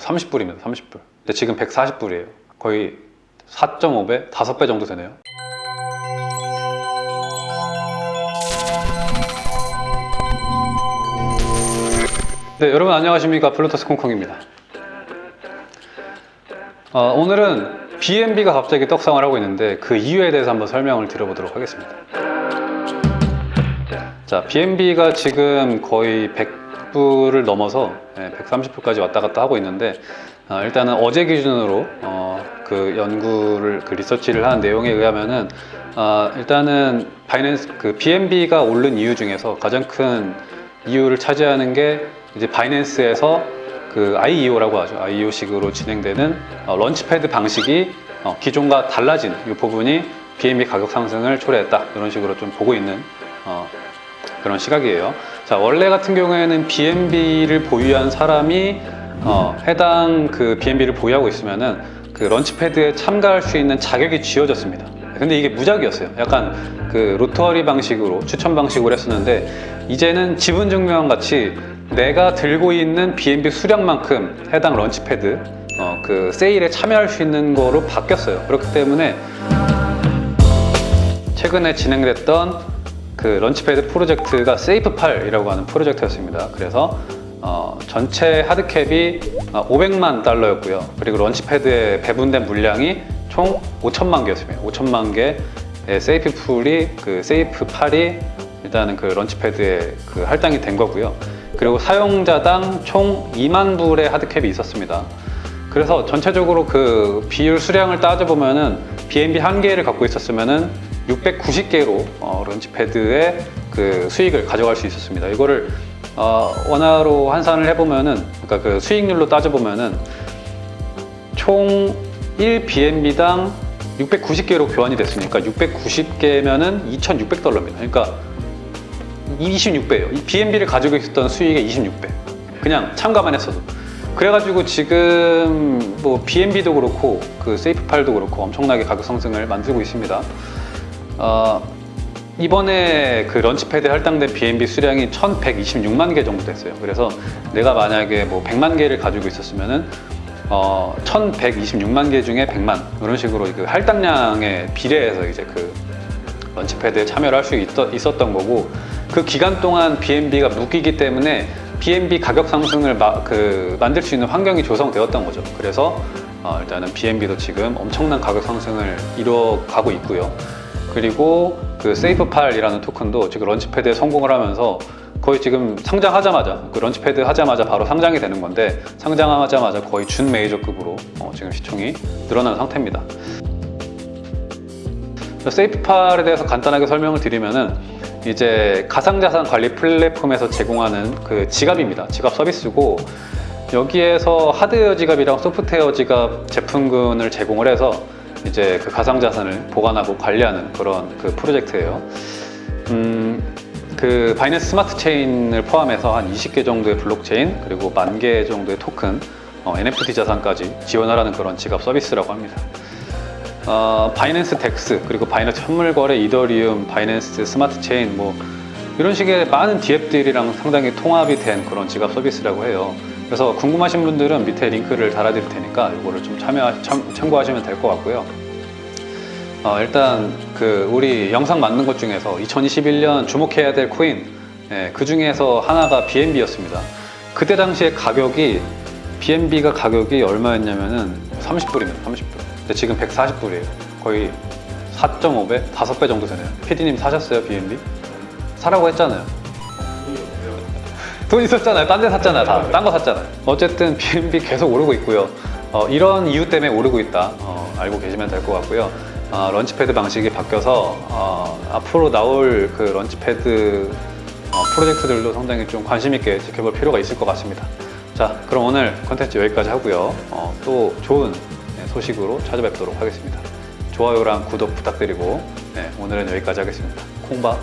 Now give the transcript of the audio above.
30불입니다 30불. 근데 지금 140불이에요. 거의 4.5배, 5배 정도 되네요. 네 여러분 안녕하십니까? 블루투스 콩콩입니다. 어, 오늘은 BNB가 갑자기 떡상을 하고 있는데 그 이유에 대해서 한번 설명을 드려보도록 하겠습니다 자 BNB가 지금 거의 100불을 넘어서 130불까지 왔다 갔다 하고 있는데 어, 일단은 어제 기준으로 어, 그 연구를 그 리서치를 한 내용에 의하면은 어, 일단은 바이낸스 그 BNB가 오른 이유 중에서 가장 큰 이유를 차지하는 게 이제 바이낸스에서 그 IEO라고 하죠. IEO식으로 진행되는 어, launchpad 방식이 어, 기존과 달라진 이 부분이 BNB 가격 상승을 초래했다. 이런 식으로 좀 보고 있는 어, 그런 시각이에요. 자, 원래 같은 경우에는 BNB를 보유한 사람이 어, 해당 그 BNB를 보유하고 있으면은 그 launchpad에 참가할 수 있는 자격이 쥐어졌습니다. 근데 이게 무작위였어요. 약간 그 lottery 방식으로 추천 방식으로 했었는데 이제는 지분 증명과 같이 내가 들고 있는 BNB 수량만큼 해당 launchpad 어, 그 세일에 참여할 수 있는 거로 바뀌었어요. 그렇기 때문에 최근에 진행됐던 그 launchpad 프로젝트가 SafePal이라고 하는 프로젝트였습니다. 그래서 어, 전체 hard cap이 500만 달러였고요. 그리고 launchpad에 배분된 물량이 총 5천만 개였습니다. 5천만 개의 SafePal이 그 SafePal이 일단은 그 launchpad에 그 할당이 된 거고요. 그리고 사용자당 총 2만 불의 hard cap이 있었습니다. 그래서 전체적으로 그 비율 수량을 따져보면은 BNB 한 개를 갖고 있었으면은 690개로 어, launchpad의 그 수익을 가져갈 수 있었습니다. 이거를 어, 원화로 환산을 해보면은 그러니까 그 수익률로 따져보면은 총 1BNB당 690개로 교환이 됐으니까 690개면은 2,600달러입니다. 그러니까 26배예요. 이 BNB를 가지고 있었던 수익의 26배. 그냥 참가만 했어도. 그래가지고 지금 뭐 BNB도 그렇고 그 세이프팔도 그렇고 엄청나게 가격 상승을 만들고 있습니다. 어, 이번에 그 런치패드에 할당된 BNB 수량이 1126만 개 정도 됐어요. 그래서 내가 만약에 뭐 100만 개를 가지고 있었으면 은 어, 1126만 개 중에 100만 이런 식으로 그 할당량에 비례해서 이제 그 런치패드에 참여를 할 수 있었던 거고 그 기간 동안 BNB가 묶이기 때문에 BNB 가격 상승을 마, 그, 만들 수 있는 환경이 조성되었던 거죠. 그래서 어, 일단은 BNB도 지금 엄청난 가격 상승을 이뤄가고 있고요. 그리고 그 SafePal이라는 토큰도 지금 launchpad에 성공을 하면서 거의 지금 상장하자마자 그 launchpad 하자마자 바로 상장이 되는 건데 상장하자마자 거의 준 메이저급으로 어, 지금 시총이 늘어난 상태입니다. SafePal에 대해서 간단하게 설명을 드리면은 이제 가상자산 관리 플랫폼에서 제공하는 그 지갑입니다. 지갑 서비스고 여기에서 하드웨어 지갑이랑 소프트웨어 지갑 제품군을 제공을 해서 이제 그 가상자산을 보관하고 관리하는 그런 그 프로젝트예요. 음, 그 Binance Smart Chain을 포함해서 한 20개 정도의 블록체인 그리고 만 개 정도의 토큰, 어, NFT 자산까지 지원하는 그런 지갑 서비스라고 합니다. 어, Binance DEX 그리고 Binance 현물거래 Ethereum Binance Smart Chain 뭐 이런 식의 많은 디앱들이랑 상당히 통합이 된 그런 지갑 서비스라고 해요 그래서 궁금하신 분들은 밑에 링크를 달아드릴 테니까 이거를 좀 참여 참, 참고하시면 될 것 같고요 어, 일단 그 우리 영상 만든 것 중에서 2021년 주목해야 될 코인 예, 그 중에서 하나가 BNB였습니다 그때 당시에 가격이 BNB가 가격이 얼마였냐면은 30불입니다 30불 근데 지금 140불이에요. 거의 4.5배, 5배 정도 되네요. PD님 사셨어요, BNB? 사라고 했잖아요. 돈 있었잖아요. 딴 데 샀잖아요. 다. 딴 거 샀잖아요. 어쨌든 BNB 계속 오르고 있고요. 어, 이런 이유 때문에 오르고 있다. 어, 알고 계시면 될 것 같고요. 어, launchpad 방식이 바뀌어서 어, 앞으로 나올 그 launchpad 어, 프로젝트들도 상당히 좀 관심 있게 지켜볼 필요가 있을 것 같습니다. 자, 그럼 오늘 컨텐츠 여기까지 하고요. 어, 또 좋은 소식으로 찾아뵙도록 하겠습니다. 좋아요랑 구독 부탁드리고 네, 오늘은 여기까지 하겠습니다. 콩밥